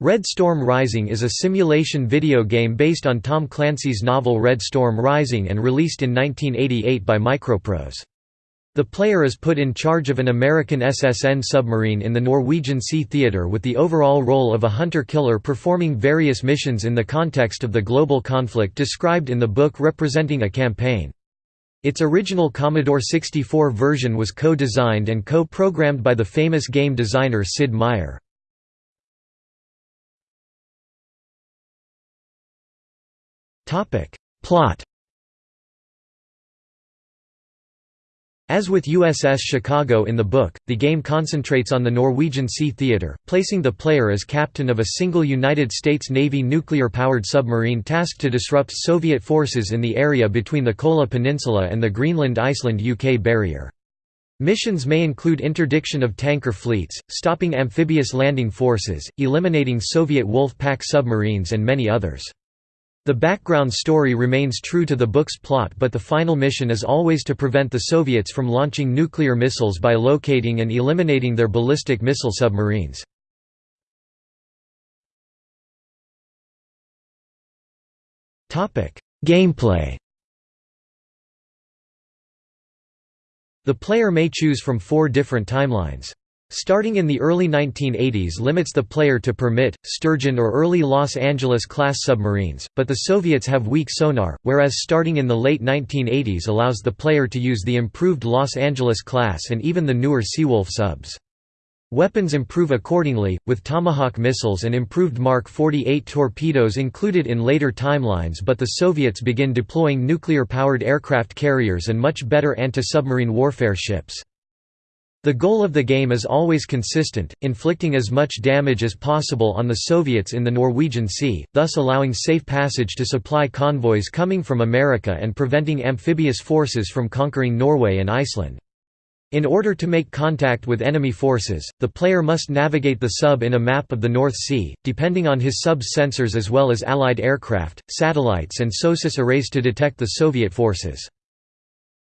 Red Storm Rising is a simulation video game based on Tom Clancy's novel Red Storm Rising and released in 1988 by Microprose. The player is put in charge of an American SSN submarine in the Norwegian Sea Theater with the overall role of a hunter-killer performing various missions in the context of the global conflict described in the book representing a campaign. Its original Commodore 64 version was co-designed and co-programmed by the famous game designer Sid Meier. Topic. Plot As with USS Chicago in the book, the game concentrates on the Norwegian Sea Theater, placing the player as captain of a single United States Navy nuclear-powered submarine tasked to disrupt Soviet forces in the area between the Kola Peninsula and the Greenland-Iceland-UK barrier. Missions may include interdiction of tanker fleets, stopping amphibious landing forces, eliminating Soviet Wolf Pack submarines and many others. The background story remains true to the book's plot but the final mission is always to prevent the Soviets from launching nuclear missiles by locating and eliminating their ballistic missile submarines. Gameplay The player may choose from four different timelines. Starting in the early 1980s limits the player to permit, Sturgeon or early Los Angeles-class submarines, but the Soviets have weak sonar, whereas starting in the late 1980s allows the player to use the improved Los Angeles-class and even the newer Seawolf subs. Weapons improve accordingly, with Tomahawk missiles and improved Mark 48 torpedoes included in later timelines but the Soviets begin deploying nuclear-powered aircraft carriers and much better anti-submarine warfare ships. The goal of the game is always consistent, inflicting as much damage as possible on the Soviets in the Norwegian Sea, thus allowing safe passage to supply convoys coming from America and preventing amphibious forces from conquering Norway and Iceland. In order to make contact with enemy forces, the player must navigate the sub in a map of the North Sea, depending on his sub's sensors as well as Allied aircraft, satellites and SOSUS arrays to detect the Soviet forces.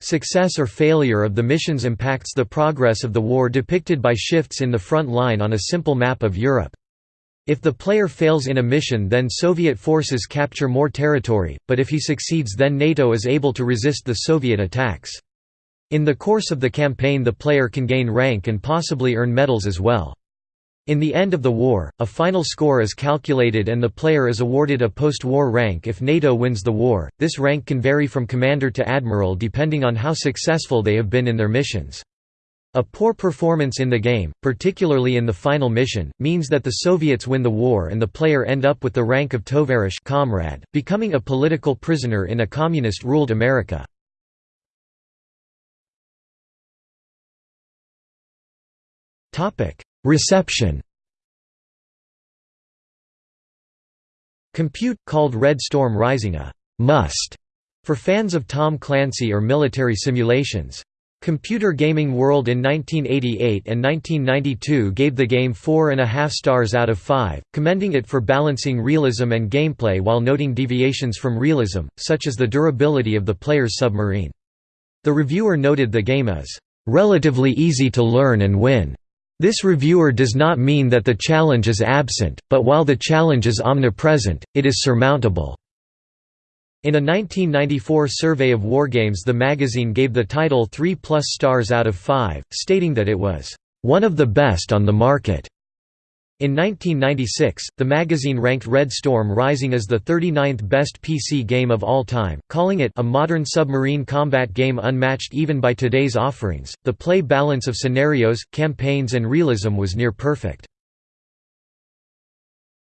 Success or failure of the missions impacts the progress of the war depicted by shifts in the front line on a simple map of Europe. If the player fails in a mission then Soviet forces capture more territory, but if he succeeds then NATO is able to resist the Soviet attacks. In the course of the campaign the player can gain rank and possibly earn medals as well. In the end of the war, a final score is calculated and the player is awarded a post-war rank if NATO wins the war. This rank can vary from commander to admiral depending on how successful they have been in their missions. A poor performance in the game, particularly in the final mission, means that the Soviets win the war and the player end up with the rank of Tovarish comrade, becoming a political prisoner in a communist-ruled America. Topic: Reception Compute, called Red Storm Rising a «must» for fans of Tom Clancy or military simulations. Computer Gaming World in 1988 and 1992 gave the game four and a half stars out of five, commending it for balancing realism and gameplay while noting deviations from realism, such as the durability of the player's submarine. The reviewer noted the game as, "...relatively easy to learn and win." This reviewer does not mean that the challenge is absent, but while the challenge is omnipresent, it is surmountable. In a 1994 survey of wargames the magazine gave the title 3 plus stars out of 5, stating that it was, "...one of the best on the market." In 1996, the magazine ranked Red Storm Rising as the 39th best PC game of all time, calling it a modern submarine combat game unmatched even by today's offerings. The play balance of scenarios, campaigns, and realism was near perfect.